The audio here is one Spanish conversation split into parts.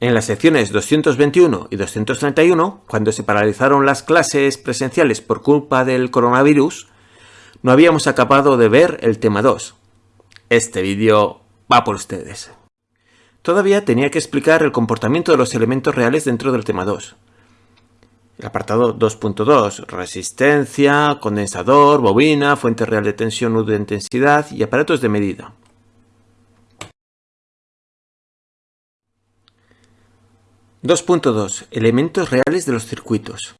En las secciones 221 y 231, cuando se paralizaron las clases presenciales por culpa del coronavirus, no habíamos acabado de ver el tema 2. Este vídeo va por ustedes. Todavía tenía que explicar el comportamiento de los elementos reales dentro del tema 2. El apartado 2.2, resistencia, condensador, bobina, fuente real de tensión o de intensidad y aparatos de medida. 2.2 Elementos reales de los circuitos.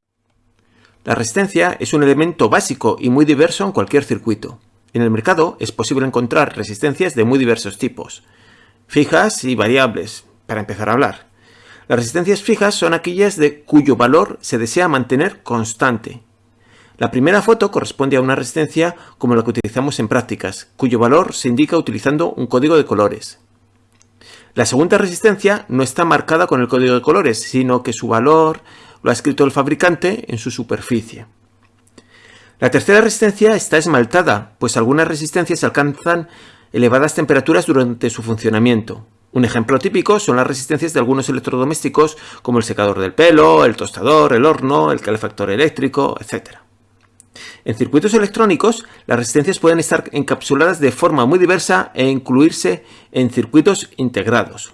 La resistencia es un elemento básico y muy diverso en cualquier circuito. En el mercado es posible encontrar resistencias de muy diversos tipos, fijas y variables, para empezar a hablar. Las resistencias fijas son aquellas de cuyo valor se desea mantener constante. La primera foto corresponde a una resistencia como la que utilizamos en prácticas, cuyo valor se indica utilizando un código de colores. La segunda resistencia no está marcada con el código de colores, sino que su valor lo ha escrito el fabricante en su superficie. La tercera resistencia está esmaltada, pues algunas resistencias alcanzan elevadas temperaturas durante su funcionamiento. Un ejemplo típico son las resistencias de algunos electrodomésticos como el secador del pelo, el tostador, el horno, el calefactor eléctrico, etc. En circuitos electrónicos, las resistencias pueden estar encapsuladas de forma muy diversa e incluirse en circuitos integrados.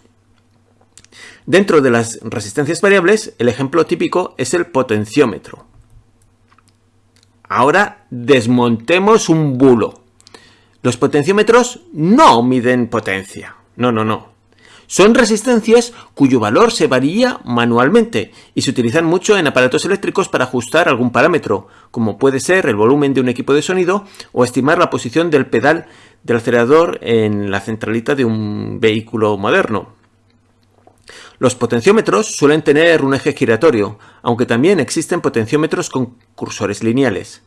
Dentro de las resistencias variables, el ejemplo típico es el potenciómetro. Ahora desmontemos un bulo. Los potenciómetros no miden potencia. No, no, no. Son resistencias cuyo valor se varía manualmente y se utilizan mucho en aparatos eléctricos para ajustar algún parámetro, como puede ser el volumen de un equipo de sonido o estimar la posición del pedal del acelerador en la centralita de un vehículo moderno. Los potenciómetros suelen tener un eje giratorio, aunque también existen potenciómetros con cursores lineales.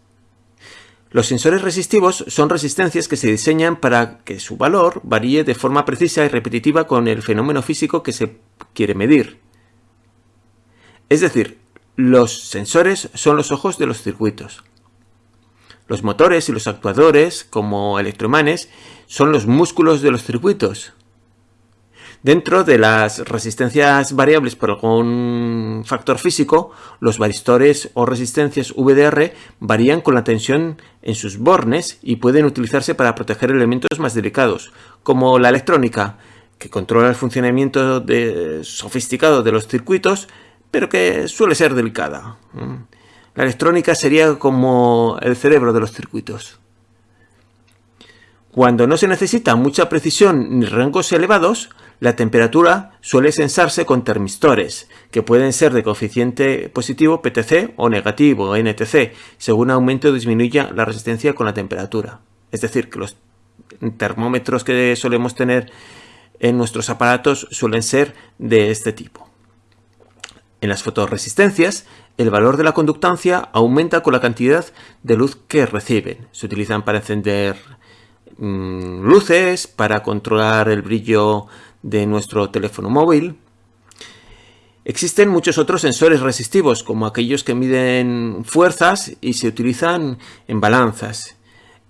Los sensores resistivos son resistencias que se diseñan para que su valor varíe de forma precisa y repetitiva con el fenómeno físico que se quiere medir. Es decir, los sensores son los ojos de los circuitos. Los motores y los actuadores, como electroimanes, son los músculos de los circuitos. Dentro de las resistencias variables por algún factor físico, los varistores o resistencias VDR varían con la tensión en sus bornes y pueden utilizarse para proteger elementos más delicados, como la electrónica, que controla el funcionamiento sofisticado de los circuitos, pero que suele ser delicada. La electrónica sería como el cerebro de los circuitos. Cuando no se necesita mucha precisión ni rangos elevados, la temperatura suele sensarse con termistores, que pueden ser de coeficiente positivo PTC o negativo NTC, según aumente o disminuya la resistencia con la temperatura. Es decir, que los termómetros que solemos tener en nuestros aparatos suelen ser de este tipo. En las fotoresistencias, el valor de la conductancia aumenta con la cantidad de luz que reciben. Se utilizan para encender mm, luces, para controlar el brillo de nuestro teléfono móvil. Existen muchos otros sensores resistivos, como aquellos que miden fuerzas y se utilizan en balanzas.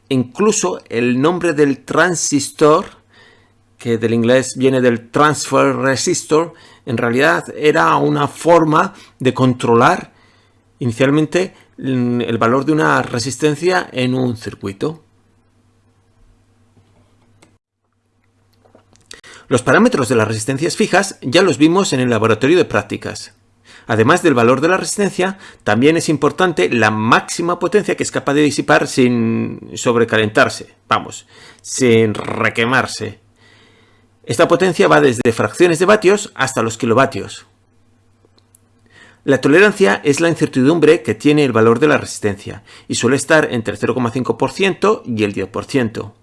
Incluso el nombre del transistor, que del inglés viene del transfer resistor, en realidad era una forma de controlar inicialmente el valor de una resistencia en un circuito. Los parámetros de las resistencias fijas ya los vimos en el laboratorio de prácticas. Además del valor de la resistencia, también es importante la máxima potencia que es capaz de disipar sin sobrecalentarse, vamos, sin requemarse. Esta potencia va desde fracciones de vatios hasta los kilovatios. La tolerancia es la incertidumbre que tiene el valor de la resistencia y suele estar entre el 0,5% y el 10%.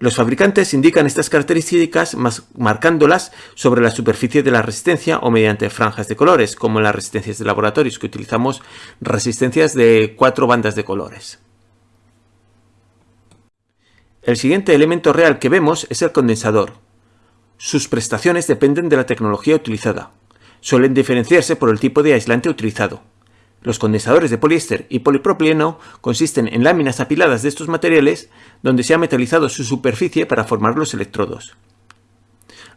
Los fabricantes indican estas características marcándolas sobre la superficie de la resistencia o mediante franjas de colores, como en las resistencias de laboratorios, que utilizamos resistencias de cuatro bandas de colores. El siguiente elemento real que vemos es el condensador. Sus prestaciones dependen de la tecnología utilizada. Suelen diferenciarse por el tipo de aislante utilizado. Los condensadores de poliéster y polipropileno consisten en láminas apiladas de estos materiales donde se ha metalizado su superficie para formar los electrodos.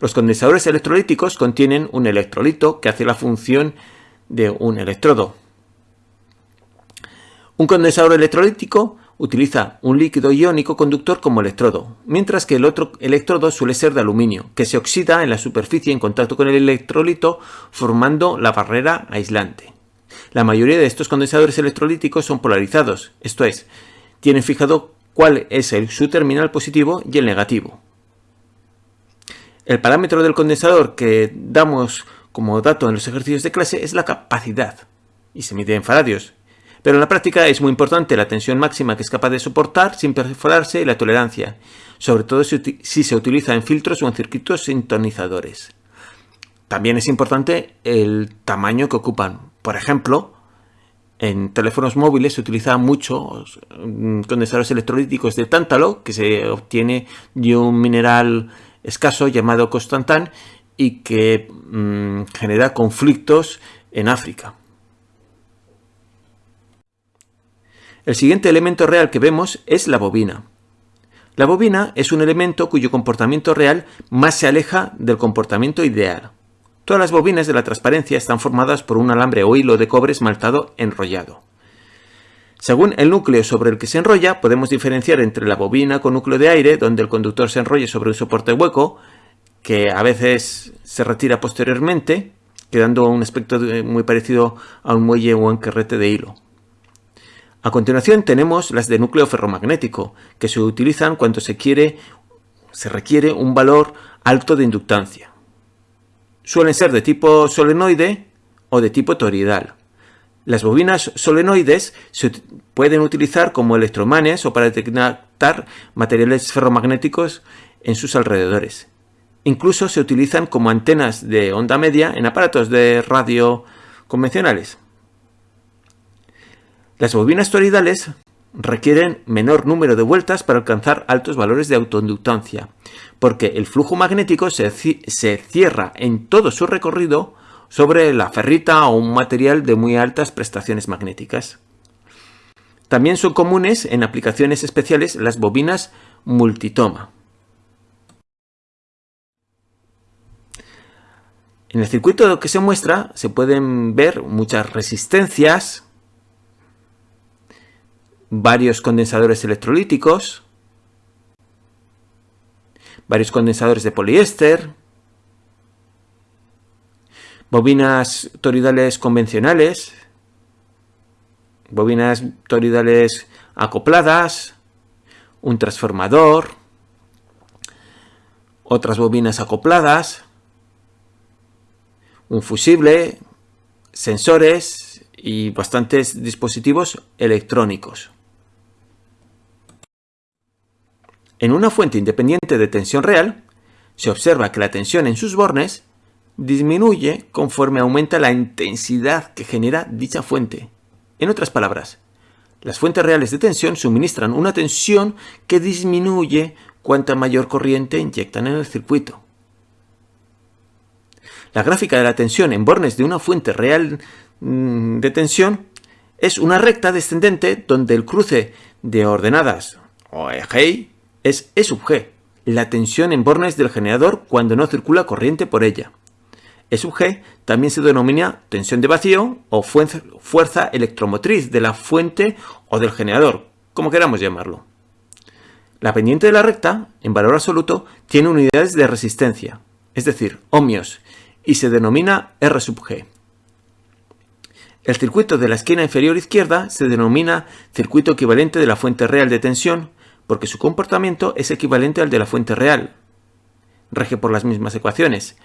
Los condensadores electrolíticos contienen un electrolito que hace la función de un electrodo. Un condensador electrolítico utiliza un líquido iónico conductor como electrodo, mientras que el otro electrodo suele ser de aluminio, que se oxida en la superficie en contacto con el electrolito formando la barrera aislante. La mayoría de estos condensadores electrolíticos son polarizados, esto es, tienen fijado cuál es el, su terminal positivo y el negativo. El parámetro del condensador que damos como dato en los ejercicios de clase es la capacidad, y se mide en faradios, pero en la práctica es muy importante la tensión máxima que es capaz de soportar sin perforarse y la tolerancia, sobre todo si se utiliza en filtros o en circuitos sintonizadores. También es importante el tamaño que ocupan. Por ejemplo, en teléfonos móviles se utilizan muchos mm, condensadores electrolíticos de tántalo que se obtiene de un mineral escaso llamado constantán y que mm, genera conflictos en África. El siguiente elemento real que vemos es la bobina. La bobina es un elemento cuyo comportamiento real más se aleja del comportamiento ideal. Todas las bobinas de la transparencia están formadas por un alambre o hilo de cobre esmaltado enrollado. Según el núcleo sobre el que se enrolla, podemos diferenciar entre la bobina con núcleo de aire, donde el conductor se enrolla sobre un soporte hueco, que a veces se retira posteriormente, quedando un aspecto muy parecido a un muelle o un carrete de hilo. A continuación tenemos las de núcleo ferromagnético, que se utilizan cuando se, quiere, se requiere un valor alto de inductancia. Suelen ser de tipo solenoide o de tipo toroidal. Las bobinas solenoides se pueden utilizar como electromanes o para detectar materiales ferromagnéticos en sus alrededores. Incluso se utilizan como antenas de onda media en aparatos de radio convencionales. Las bobinas toroidales requieren menor número de vueltas para alcanzar altos valores de autoinductancia, porque el flujo magnético se, se, cierra en todo su recorrido sobre la ferrita o un material de muy altas prestaciones magnéticas. También son comunes en aplicaciones especiales las bobinas multitoma. En el circuito que se muestra se pueden ver muchas resistencias, varios condensadores electrolíticos, varios condensadores de poliéster, bobinas toridales convencionales, bobinas toridales acopladas, un transformador, otras bobinas acopladas, un fusible, sensores y bastantes dispositivos electrónicos. En una fuente independiente de tensión real, se observa que la tensión en sus bornes disminuye conforme aumenta la intensidad que genera dicha fuente. En otras palabras, las fuentes reales de tensión suministran una tensión que disminuye cuanta mayor corriente inyectan en el circuito. La gráfica de la tensión en bornes de una fuente real mm, de tensión es una recta descendente donde el cruce de ordenadas o eje es E sub G, la tensión en bornes del generador cuando no circula corriente por ella. E sub G también se denomina tensión de vacío o fuerza electromotriz de la fuente o del generador, como queramos llamarlo. La pendiente de la recta, en valor absoluto, tiene unidades de resistencia, es decir, ohmios, y se denomina R sub G. El circuito de la esquina inferior izquierda se denomina circuito equivalente de la fuente real de tensión porque su comportamiento es equivalente al de la fuente real. Rege por las mismas ecuaciones.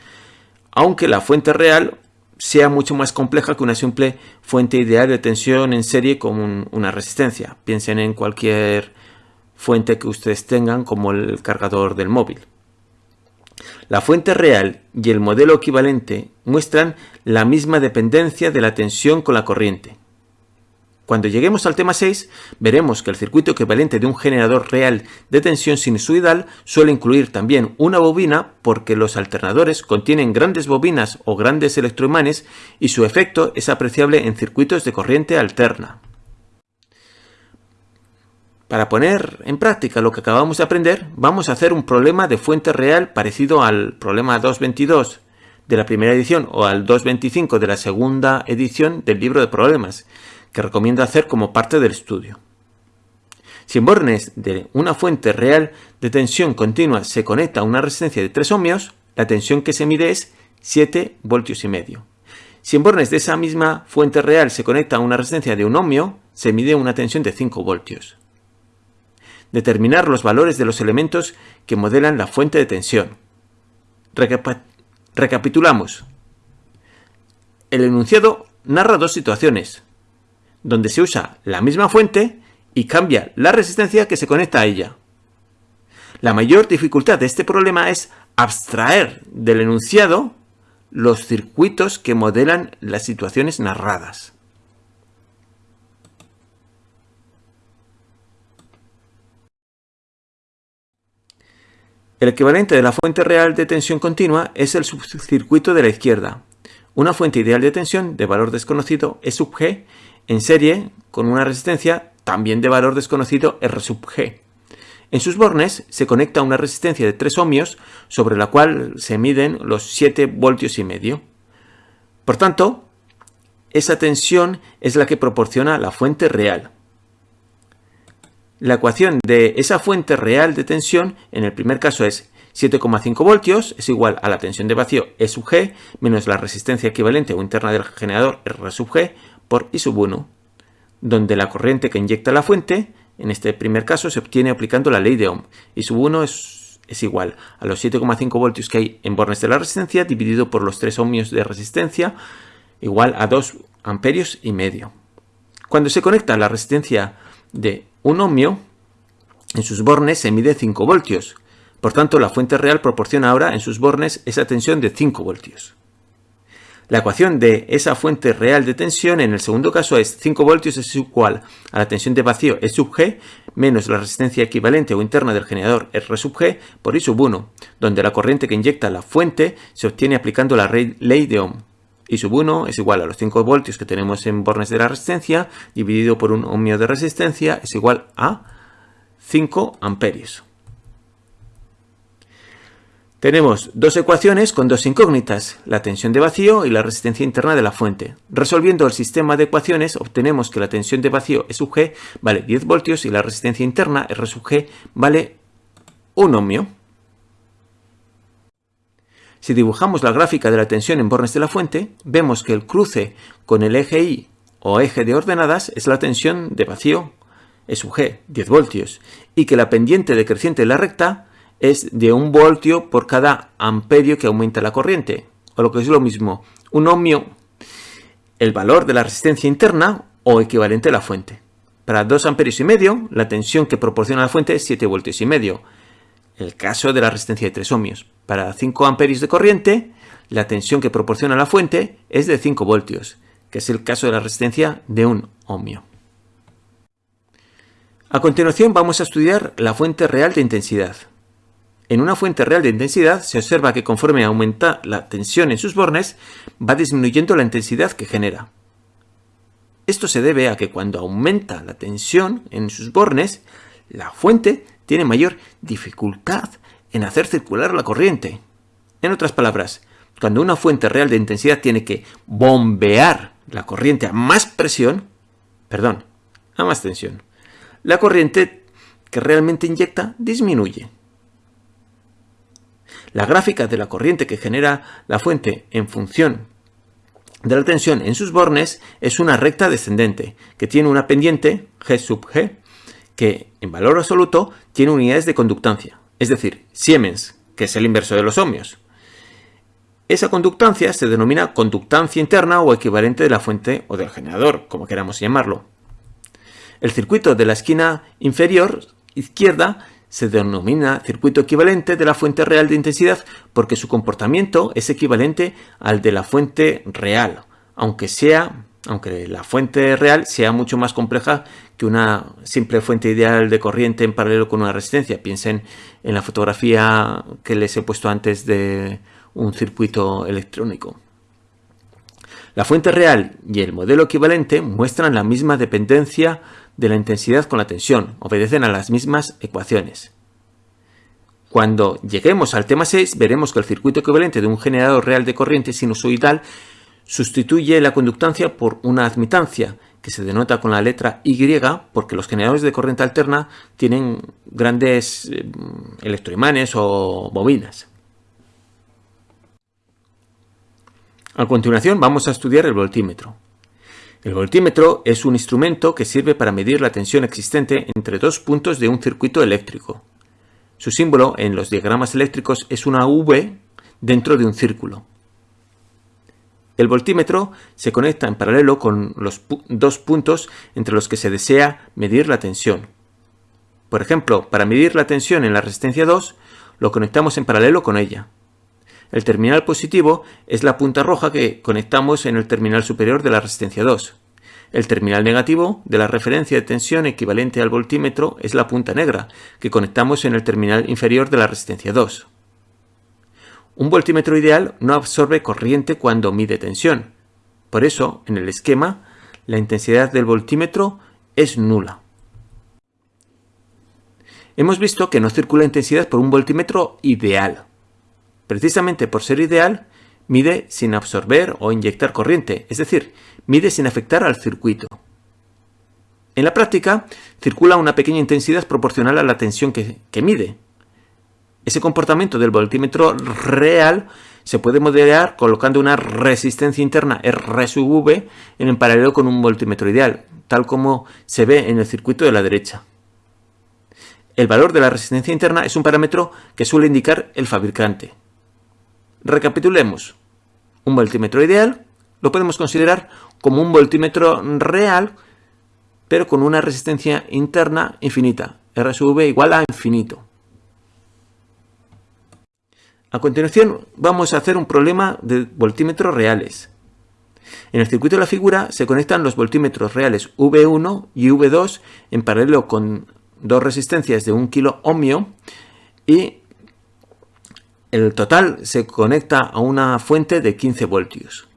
Aunque la fuente real sea mucho más compleja que una simple fuente ideal de tensión en serie con una resistencia. Piensen en cualquier fuente que ustedes tengan como el cargador del móvil. La fuente real y el modelo equivalente muestran la misma dependencia de la tensión con la corriente. Cuando lleguemos al tema 6, veremos que el circuito equivalente de un generador real de tensión sinusoidal suele incluir también una bobina porque los alternadores contienen grandes bobinas o grandes electroimanes y su efecto es apreciable en circuitos de corriente alterna. Para poner en práctica lo que acabamos de aprender, vamos a hacer un problema de fuente real parecido al problema 222 de la primera edición o al 225 de la segunda edición del libro de problemas, que recomiendo hacer como parte del estudio. Si en bornes de una fuente real de tensión continua se conecta a una resistencia de 3 ohmios, la tensión que se mide es 7 voltios y medio. Si en bornes de esa misma fuente real se conecta a una resistencia de 1 ohmio, se mide una tensión de 5 voltios. Determinar los valores de los elementos que modelan la fuente de tensión. recapitulamos. El enunciado narra dos situaciones, donde se usa la misma fuente y cambia la resistencia que se conecta a ella. La mayor dificultad de este problema es abstraer del enunciado los circuitos que modelan las situaciones narradas. El equivalente de la fuente real de tensión continua es el subcircuito de la izquierda. Una fuente ideal de tensión de valor desconocido E sub G en serie con una resistencia también de valor desconocido R sub G. En sus bornes se conecta una resistencia de 3 ohmios sobre la cual se miden los 7 voltios y medio. Por tanto, esa tensión es la que proporciona la fuente real. La ecuación de esa fuente real de tensión en el primer caso es 7,5 voltios es igual a la tensión de vacío E sub G menos la resistencia equivalente o interna del generador R sub G por I sub 1, donde la corriente que inyecta la fuente, en este primer caso, se obtiene aplicando la ley de Ohm. I sub 1 es, es igual a los 7,5 voltios que hay en bornes de la resistencia dividido por los 3 ohmios de resistencia igual a 2 amperios y medio. Cuando se conecta la resistencia de un ohmio, en sus bornes se mide 5 voltios. Por tanto, la fuente real proporciona ahora en sus bornes esa tensión de 5 voltios. La ecuación de esa fuente real de tensión en el segundo caso es 5 voltios es igual a la tensión de vacío E sub G menos la resistencia equivalente o interna del generador R sub G por I sub 1, donde la corriente que inyecta la fuente se obtiene aplicando la ley de Ohm. I sub 1 es igual a los 5 voltios que tenemos en bornes de la resistencia, dividido por un ohmio de resistencia, es igual a 5 amperios. Tenemos dos ecuaciones con dos incógnitas, la tensión de vacío y la resistencia interna de la fuente. Resolviendo el sistema de ecuaciones obtenemos que la tensión de vacío E sub G vale 10 voltios y la resistencia interna R sub G vale 1 ohmio. Si dibujamos la gráfica de la tensión en bornes de la fuente, vemos que el cruce con el eje Y o eje de ordenadas es la tensión de vacío E sub G, 10 voltios, y que la pendiente decreciente de la recta es de 1 voltio por cada amperio que aumenta la corriente, o lo que es lo mismo, un ohmio, el valor de la resistencia interna o equivalente a la fuente. Para 2 amperios y medio, la tensión que proporciona la fuente es 7 voltios y medio, el caso de la resistencia de 3 ohmios. Para 5 amperios de corriente, la tensión que proporciona la fuente es de 5 voltios, que es el caso de la resistencia de 1 ohmio. A continuación vamos a estudiar la fuente real de intensidad. En una fuente real de intensidad se observa que conforme aumenta la tensión en sus bornes, va disminuyendo la intensidad que genera. Esto se debe a que cuando aumenta la tensión en sus bornes, la fuente tiene mayor dificultad en hacer circular la corriente. En otras palabras, cuando una fuente real de intensidad tiene que bombear la corriente a más presión, perdón, a más tensión, la corriente que realmente inyecta disminuye. La gráfica de la corriente que genera la fuente en función de la tensión en sus bornes es una recta descendente que tiene una pendiente G sub G que en valor absoluto tiene unidades de conductancia, es decir, Siemens, que es el inverso de los ohmios. Esa conductancia se denomina conductancia interna o equivalente de la fuente o del generador, como queramos llamarlo. El circuito de la esquina inferior izquierda se denomina circuito equivalente de la fuente real de intensidad porque su comportamiento es equivalente al de la fuente real, aunque sea aunque la fuente real sea mucho más compleja que una simple fuente ideal de corriente en paralelo con una resistencia. Piensen en la fotografía que les he puesto antes de un circuito electrónico. La fuente real y el modelo equivalente muestran la misma dependencia de la intensidad con la tensión, obedecen a las mismas ecuaciones. Cuando lleguemos al tema 6 veremos que el circuito equivalente de un generador real de corriente sinusoidal sustituye la conductancia por una admitancia, que se denota con la letra Y porque los generadores de corriente alterna tienen grandes eh, electroimanes o bobinas. A continuación vamos a estudiar el voltímetro. El voltímetro es un instrumento que sirve para medir la tensión existente entre dos puntos de un circuito eléctrico. Su símbolo en los diagramas eléctricos es una V dentro de un círculo. El voltímetro se conecta en paralelo con los dos puntos entre los que se desea medir la tensión. Por ejemplo, para medir la tensión en la resistencia 2, lo conectamos en paralelo con ella. El terminal positivo es la punta roja que conectamos en el terminal superior de la resistencia 2. El terminal negativo de la referencia de tensión equivalente al voltímetro es la punta negra, que conectamos en el terminal inferior de la resistencia 2. Un voltímetro ideal no absorbe corriente cuando mide tensión. Por eso, en el esquema, la intensidad del voltímetro es nula. Hemos visto que no circula intensidad por un voltímetro ideal. Precisamente por ser ideal, mide sin absorber o inyectar corriente, es decir, mide sin afectar al circuito. En la práctica, circula una pequeña intensidad proporcional a la tensión que, mide, ese comportamiento del voltímetro real se puede modelar colocando una resistencia interna R sub V en paralelo con un voltímetro ideal, tal como se ve en el circuito de la derecha. El valor de la resistencia interna es un parámetro que suele indicar el fabricante. Recapitulemos. Un voltímetro ideal lo podemos considerar como un voltímetro real, pero con una resistencia interna infinita, R igual a infinito. A continuación vamos a hacer un problema de voltímetros reales. En el circuito de la figura se conectan los voltímetros reales V1 y V2 en paralelo con dos resistencias de 1 kilo ohmio y el total se conecta a una fuente de 15 voltios.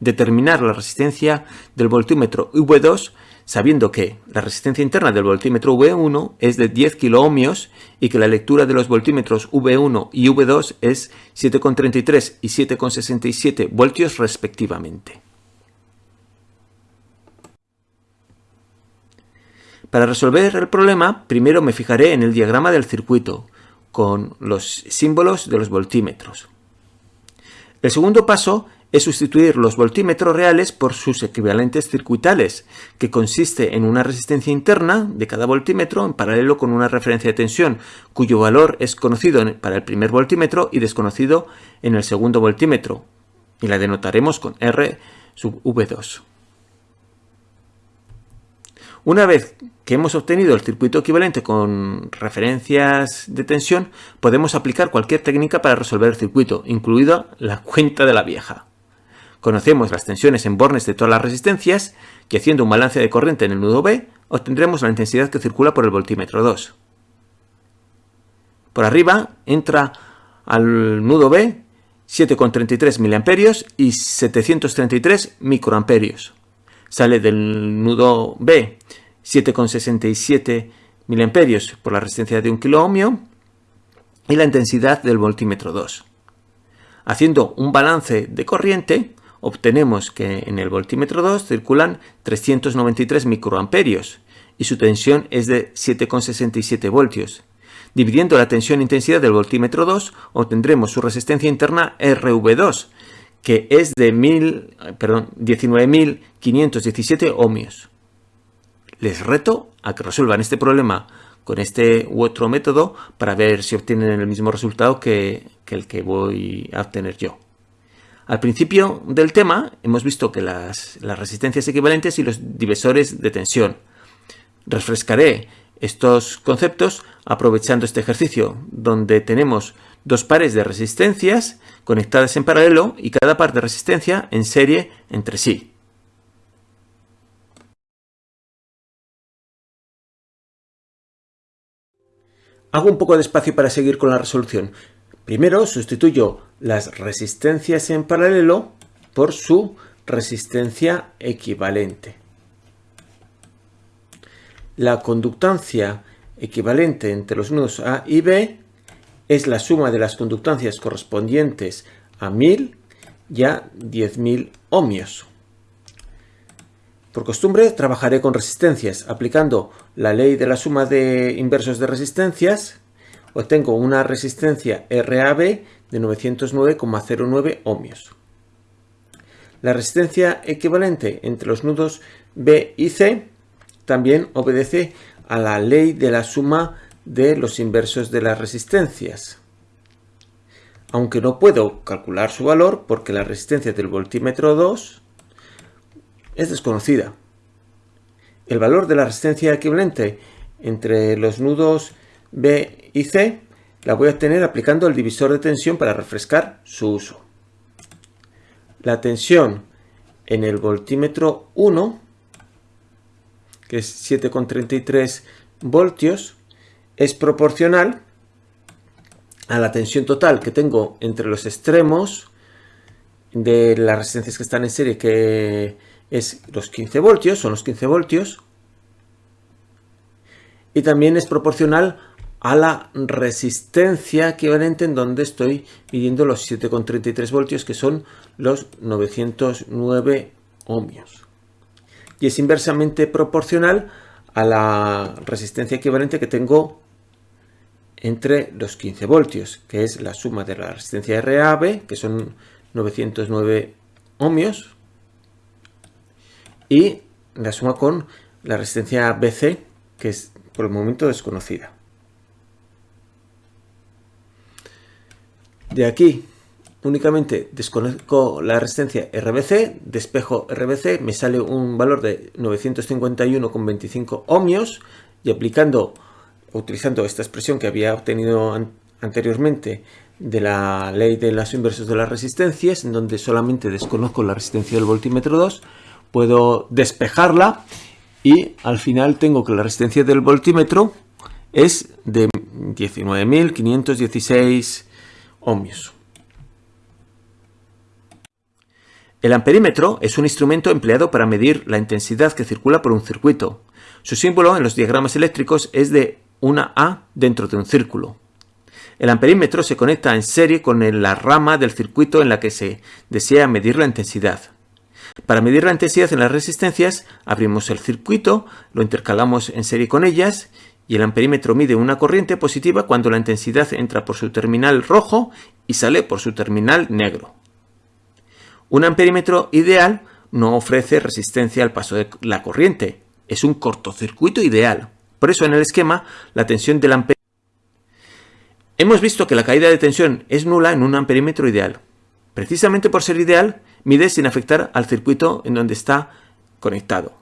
Determinar la resistencia del voltímetro V2 sabiendo que la resistencia interna del voltímetro V1 es de 10 kiloohmios y que la lectura de los voltímetros V1 y V2 es 7,33 y 7,67 voltios respectivamente. Para resolver el problema, primero me fijaré en el diagrama del circuito, con los símbolos de los voltímetros. El segundo paso es sustituir los voltímetros reales por sus equivalentes circuitales, que consiste en una resistencia interna de cada voltímetro en paralelo con una referencia de tensión, cuyo valor es conocido para el primer voltímetro y desconocido en el segundo voltímetro, y la denotaremos con R sub V2. Una vez que hemos obtenido el circuito equivalente con referencias de tensión, podemos aplicar cualquier técnica para resolver el circuito, incluida la cuenta de la vieja. Conocemos las tensiones en bornes de todas las resistencias y haciendo un balance de corriente en el nudo B, obtendremos la intensidad que circula por el voltímetro 2. Por arriba entra al nudo B 7,33 mA y 733 microamperios. Sale del nudo B 7,67 mA por la resistencia de 1 kΩ y la intensidad del voltímetro 2. Haciendo un balance de corriente, obtenemos que en el voltímetro 2 circulan 393 microamperios y su tensión es de 7,67 voltios. Dividiendo la tensión-intensidad del voltímetro 2, obtendremos su resistencia interna RV2, que es de 19.517 ohmios. Les reto a que resuelvan este problema con este u otro método para ver si obtienen el mismo resultado que, el que voy a obtener yo. Al principio del tema hemos visto que las, resistencias equivalentes y los divisores de tensión. Refrescaré estos conceptos aprovechando este ejercicio, donde tenemos dos pares de resistencias conectadas en paralelo y cada par de resistencia en serie entre sí. Hago un poco de espacio para seguir con la resolución. Primero sustituyo las resistencias en paralelo por su resistencia equivalente. La conductancia equivalente entre los nudos A y B es la suma de las conductancias correspondientes a 1000 y a 10.000 ohmios. Por costumbre trabajaré con resistencias. Aplicando la ley de la suma de inversos de resistencias, obtengo una resistencia RAB de 909,09 ohmios. La resistencia equivalente entre los nudos B y C también obedece a la ley de la suma de los inversos de las resistencias. Aunque no puedo calcular su valor porque la resistencia del voltímetro 2 es desconocida. El valor de la resistencia equivalente entre los nudos B y C la voy a obtener aplicando el divisor de tensión para refrescar su uso. La tensión en el voltímetro 1, que es 7,33 voltios, es proporcional a la tensión total que tengo entre los extremos de las resistencias que están en serie, que es los 15 voltios, son los 15 voltios, y también es proporcional a la resistencia equivalente en donde estoy midiendo los 7,33 voltios que son los 909 ohmios. Y es inversamente proporcional a la resistencia equivalente que tengo entre los 15 voltios, que es la suma de la resistencia RAB, que son 909 ohmios, y la suma con la resistencia BC, que es por el momento desconocida. De aquí únicamente desconozco la resistencia RBC, despejo RBC, me sale un valor de 951,25 ohmios y aplicando, utilizando esta expresión que había obtenido anteriormente de la ley de las inversos de las resistencias, en donde solamente desconozco la resistencia del voltímetro 2, puedo despejarla y al final tengo que la resistencia del voltímetro es de 19.516 ohmios. El amperímetro es un instrumento empleado para medir la intensidad que circula por un circuito. Su símbolo en los diagramas eléctricos es de una A dentro de un círculo. El amperímetro se conecta en serie con la rama del circuito en la que se desea medir la intensidad. Para medir la intensidad en las resistencias, abrimos el circuito, lo intercalamos en serie con ellas y el amperímetro mide una corriente positiva cuando la intensidad entra por su terminal rojo y sale por su terminal negro. Un amperímetro ideal no ofrece resistencia al paso de la corriente, es un cortocircuito ideal. Por eso en el esquema la tensión del amperímetro Hemos visto que la caída de tensión es nula en un amperímetro ideal. Precisamente por ser ideal, mide sin afectar al circuito en donde está conectado.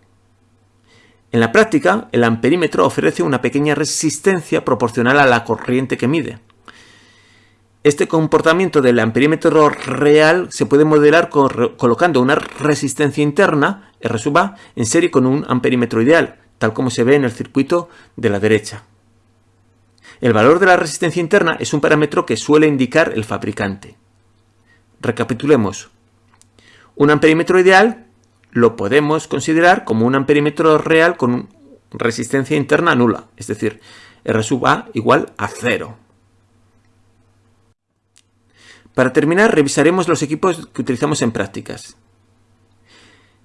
En la práctica, el amperímetro ofrece una pequeña resistencia proporcional a la corriente que mide. Este comportamiento del amperímetro real se puede modelar colocando una resistencia interna, R sub A, en serie con un amperímetro ideal, tal como se ve en el circuito de la derecha. El valor de la resistencia interna es un parámetro que suele indicar el fabricante. Recapitulemos. Un amperímetro ideal lo podemos considerar como un amperímetro real con resistencia interna nula, es decir, R sub A igual a cero. Para terminar, revisaremos los equipos que utilizamos en prácticas.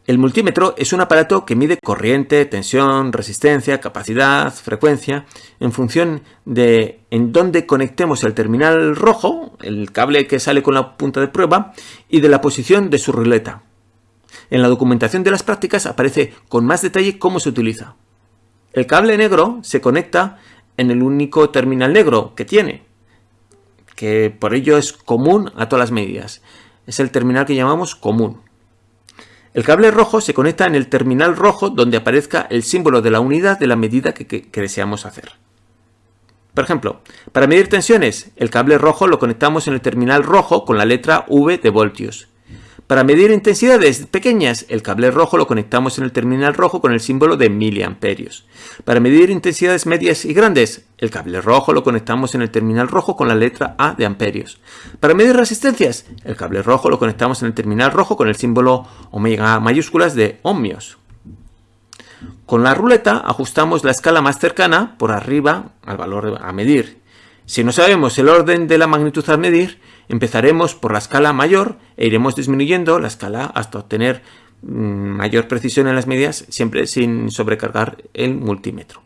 El multímetro es un aparato que mide corriente, tensión, resistencia, capacidad, frecuencia, en función de en dónde conectemos el terminal rojo, el cable que sale con la punta de prueba, y de la posición de su ruleta. En la documentación de las prácticas aparece con más detalle cómo se utiliza. El cable negro se conecta en el único terminal negro que tiene, que por ello es común a todas las medidas. Es el terminal que llamamos común. El cable rojo se conecta en el terminal rojo donde aparezca el símbolo de la unidad de la medida que, deseamos hacer. Por ejemplo, para medir tensiones, el cable rojo lo conectamos en el terminal rojo con la letra V de voltios. Para medir intensidades pequeñas, el cable rojo lo conectamos en el terminal rojo con el símbolo de miliamperios. Para medir intensidades medias y grandes, el cable rojo lo conectamos en el terminal rojo con la letra A de amperios. Para medir resistencias, el cable rojo lo conectamos en el terminal rojo con el símbolo omega mayúsculas de ohmios. Con la ruleta ajustamos la escala más cercana por arriba al valor a medir. Si no sabemos el orden de la magnitud a medir, empezaremos por la escala mayor e iremos disminuyendo la escala hasta obtener mm, mayor precisión en las medidas, siempre sin sobrecargar el multímetro.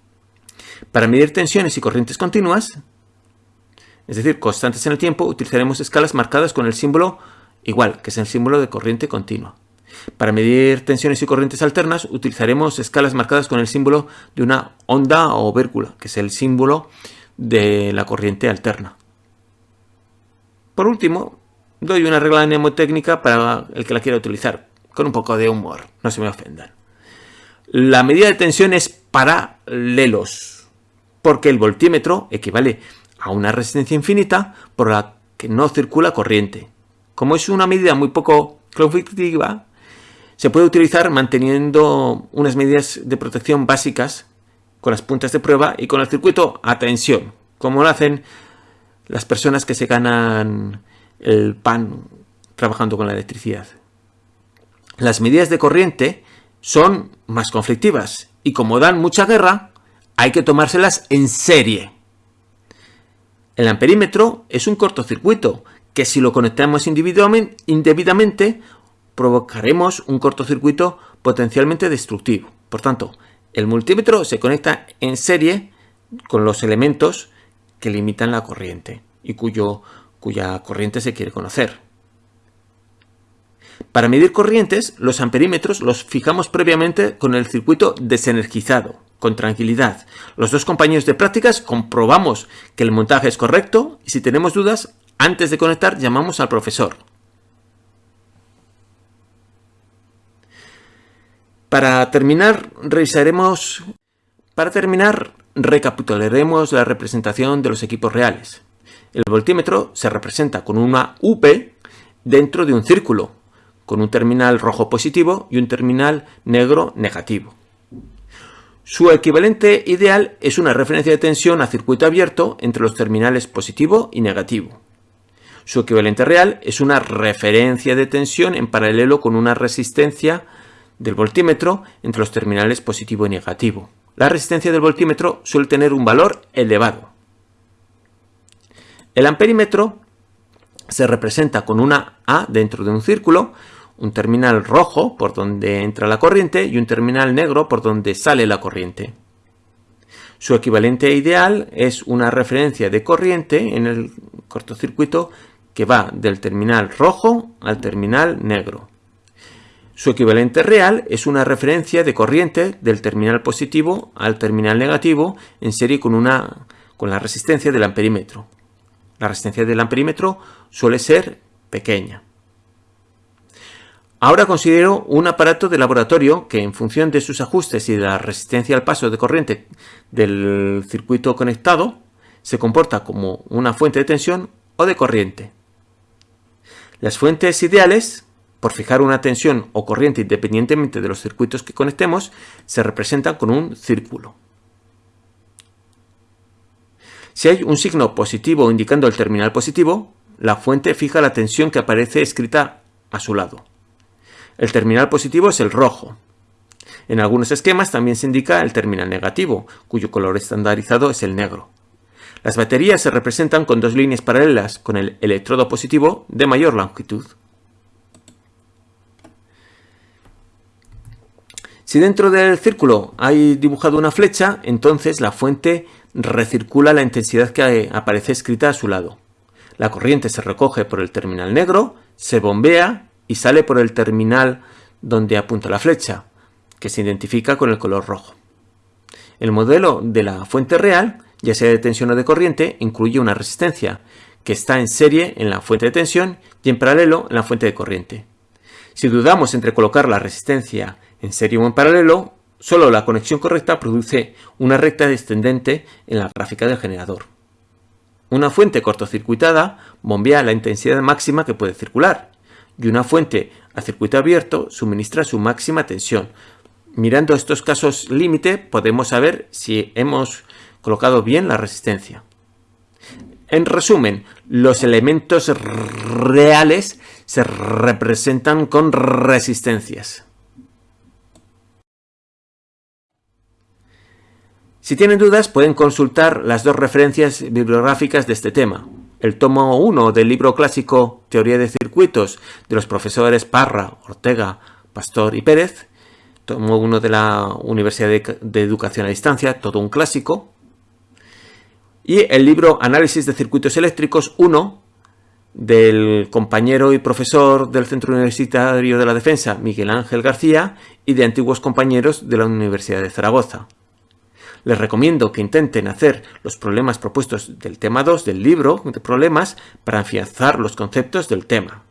Para medir tensiones y corrientes continuas, es decir, constantes en el tiempo, utilizaremos escalas marcadas con el símbolo igual, que es el símbolo de corriente continua. Para medir tensiones y corrientes alternas, utilizaremos escalas marcadas con el símbolo de una onda o vércula, que es el símbolo de la corriente alterna. Por último, doy una regla mnemotécnica para el que la quiera utilizar, con un poco de humor, no se me ofendan. La medida de tensión es paralelos, porque el voltímetro equivale a una resistencia infinita por la que no circula corriente. Como es una medida muy poco conflictiva, se puede utilizar manteniendo unas medidas de protección básicas con las puntas de prueba y con el circuito a tensión, como lo hacen las personas que se ganan el pan trabajando con la electricidad. Las medidas de corriente son más conflictivas y como dan mucha guerra, hay que tomárselas en serie. El amperímetro es un cortocircuito que si lo conectamos indebidamente provocaremos un cortocircuito potencialmente destructivo. Por tanto, el multímetro se conecta en serie con los elementos que limitan la corriente y cuya corriente se quiere conocer. Para medir corrientes, los amperímetros los fijamos previamente con el circuito desenergizado, con tranquilidad. Los dos compañeros de prácticas comprobamos que el montaje es correcto y si tenemos dudas, antes de conectar llamamos al profesor. Para terminar, revisaremos... Para terminar, recapitularemos la representación de los equipos reales. El voltímetro se representa con una UP dentro de un círculo, con un terminal rojo positivo y un terminal negro negativo. Su equivalente ideal es una referencia de tensión a circuito abierto entre los terminales positivo y negativo. Su equivalente real es una referencia de tensión en paralelo con una resistencia del voltímetro entre los terminales positivo y negativo. La resistencia del voltímetro suele tener un valor elevado. El amperímetro se representa con una A dentro de un círculo, un terminal rojo por donde entra la corriente y un terminal negro por donde sale la corriente. Su equivalente ideal es una referencia de corriente en el cortocircuito que va del terminal rojo al terminal negro. Su equivalente real es una referencia de corriente del terminal positivo al terminal negativo en serie con, una, con la resistencia del amperímetro. La resistencia del amperímetro suele ser pequeña. Ahora considero un aparato de laboratorio que en función de sus ajustes y de la resistencia al paso de corriente del circuito conectado se comporta como una fuente de tensión o de corriente. Las fuentes ideales por fijar una tensión o corriente independientemente de los circuitos que conectemos, se representan con un círculo. Si hay un signo positivo indicando el terminal positivo, la fuente fija la tensión que aparece escrita a su lado. El terminal positivo es el rojo. En algunos esquemas también se indica el terminal negativo, cuyo color estandarizado es el negro. Las baterías se representan con dos líneas paralelas con el electrodo positivo de mayor longitud. Si dentro del círculo hay dibujado una flecha, entonces la fuente recircula la intensidad que aparece escrita a su lado. La corriente se recoge por el terminal negro, se bombea y sale por el terminal donde apunta la flecha, que se identifica con el color rojo. El modelo de la fuente real, ya sea de tensión o de corriente, incluye una resistencia, que está en serie en la fuente de tensión y en paralelo en la fuente de corriente. Si dudamos entre colocar la resistencia en serie o en paralelo, solo la conexión correcta produce una recta descendente en la gráfica del generador. Una fuente cortocircuitada bombea la intensidad máxima que puede circular y una fuente a circuito abierto suministra su máxima tensión. Mirando estos casos límite podemos saber si hemos colocado bien la resistencia. En resumen, los elementos reales se representan con resistencias. Si tienen dudas pueden consultar las dos referencias bibliográficas de este tema. El tomo 1 del libro clásico Teoría de Circuitos de los profesores Parra, Ortega, Pastor y Pérez, tomo 1 de la Universidad de Educación a Distancia, todo un clásico, y el libro Análisis de Circuitos Eléctricos 1 del compañero y profesor del Centro Universitario de la Defensa, Miguel Ángel García, y de antiguos compañeros de la Universidad de Zaragoza. Les recomiendo que intenten hacer los problemas propuestos del tema 2 del libro de problemas para afianzar los conceptos del tema.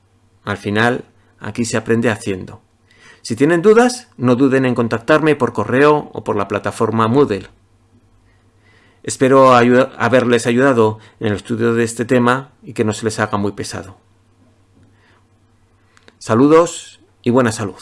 Al final, aquí se aprende haciendo. Si tienen dudas, no duden en contactarme por correo o por la plataforma Moodle. Espero haberles ayudado en el estudio de este tema y que no se les haga muy pesado. Saludos y buena salud.